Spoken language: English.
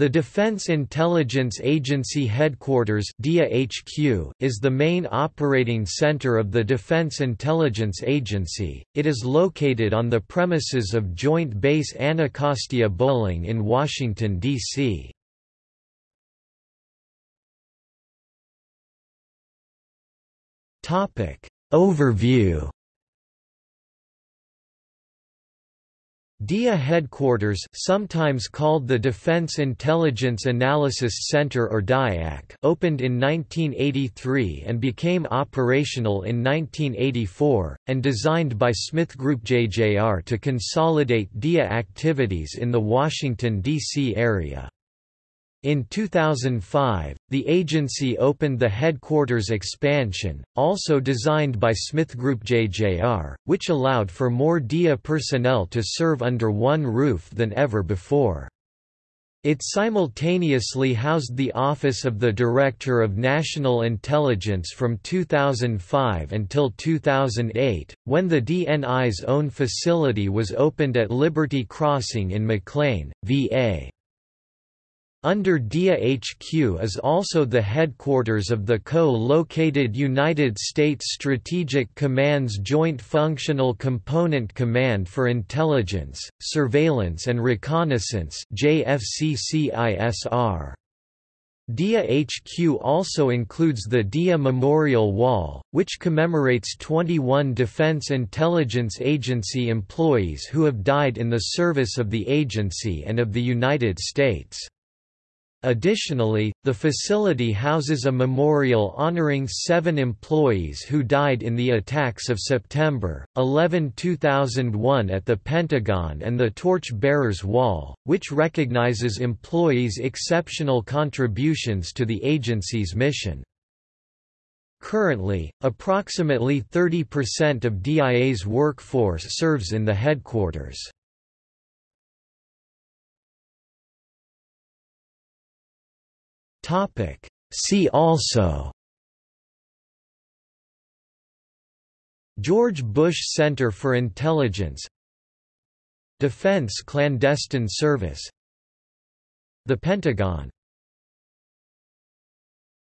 The Defense Intelligence Agency Headquarters HQ is the main operating center of the Defense Intelligence Agency. It is located on the premises of Joint Base Anacostia Bolling in Washington, D.C. Overview DIA headquarters sometimes called the Defense Intelligence Analysis Center or DIAC opened in 1983 and became operational in 1984, and designed by Smith Group JJR to consolidate DIA activities in the Washington, D.C. area. In 2005, the agency opened the headquarters expansion, also designed by Smith Group JJR, which allowed for more DIA personnel to serve under one roof than ever before. It simultaneously housed the Office of the Director of National Intelligence from 2005 until 2008, when the DNI's own facility was opened at Liberty Crossing in McLean, VA. Under DIA HQ is also the headquarters of the co-located United States Strategic Command's Joint Functional Component Command for Intelligence, Surveillance and Reconnaissance JFCCISR. DIA HQ also includes the DIA Memorial Wall, which commemorates 21 Defense Intelligence Agency employees who have died in the service of the agency and of the United States. Additionally, the facility houses a memorial honoring seven employees who died in the attacks of September 11, 2001 at the Pentagon and the Torch Bearers Wall, which recognizes employees' exceptional contributions to the agency's mission. Currently, approximately 30% of DIA's workforce serves in the headquarters. Topic. See also. George Bush Center for Intelligence. Defense Clandestine Service. The Pentagon